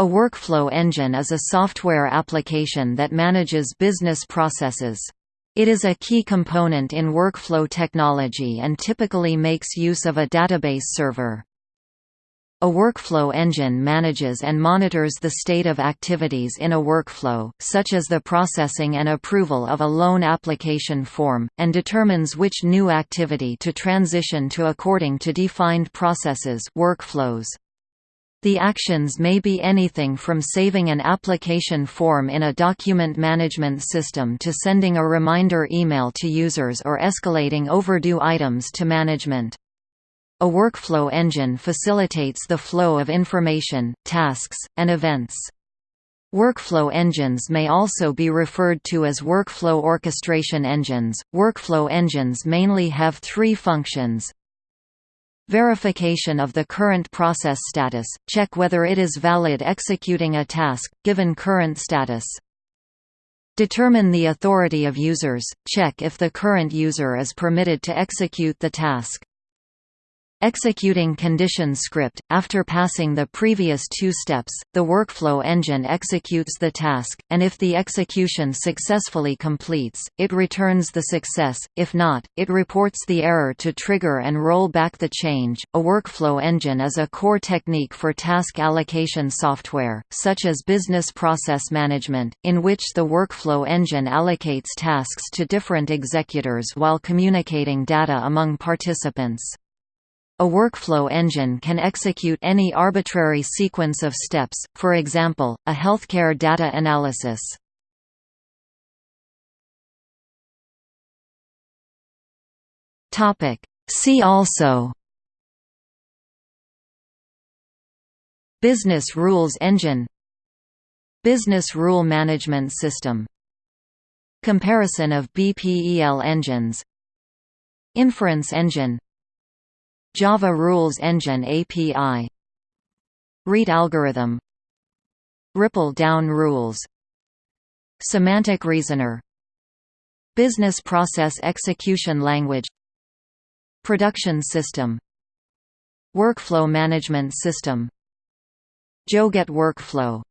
A workflow engine is a software application that manages business processes. It is a key component in workflow technology and typically makes use of a database server. A workflow engine manages and monitors the state of activities in a workflow, such as the processing and approval of a loan application form, and determines which new activity to transition to according to defined processes workflows. The actions may be anything from saving an application form in a document management system to sending a reminder email to users or escalating overdue items to management. A workflow engine facilitates the flow of information, tasks, and events. Workflow engines may also be referred to as workflow orchestration engines. Workflow engines mainly have three functions Verification of the current process status – check whether it is valid executing a task, given current status. Determine the authority of users – check if the current user is permitted to execute the task. Executing condition script – After passing the previous two steps, the workflow engine executes the task, and if the execution successfully completes, it returns the success, if not, it reports the error to trigger and roll back the change. A workflow engine is a core technique for task allocation software, such as business process management, in which the workflow engine allocates tasks to different executors while communicating data among participants. A workflow engine can execute any arbitrary sequence of steps, for example, a healthcare data analysis. See also Business Rules Engine Business Rule Management System Comparison of BPEL engines Inference Engine Java Rules Engine API Rete algorithm. Ripple down rules. Semantic reasoner. Business process execution language. Production system. Workflow management system. Joget workflow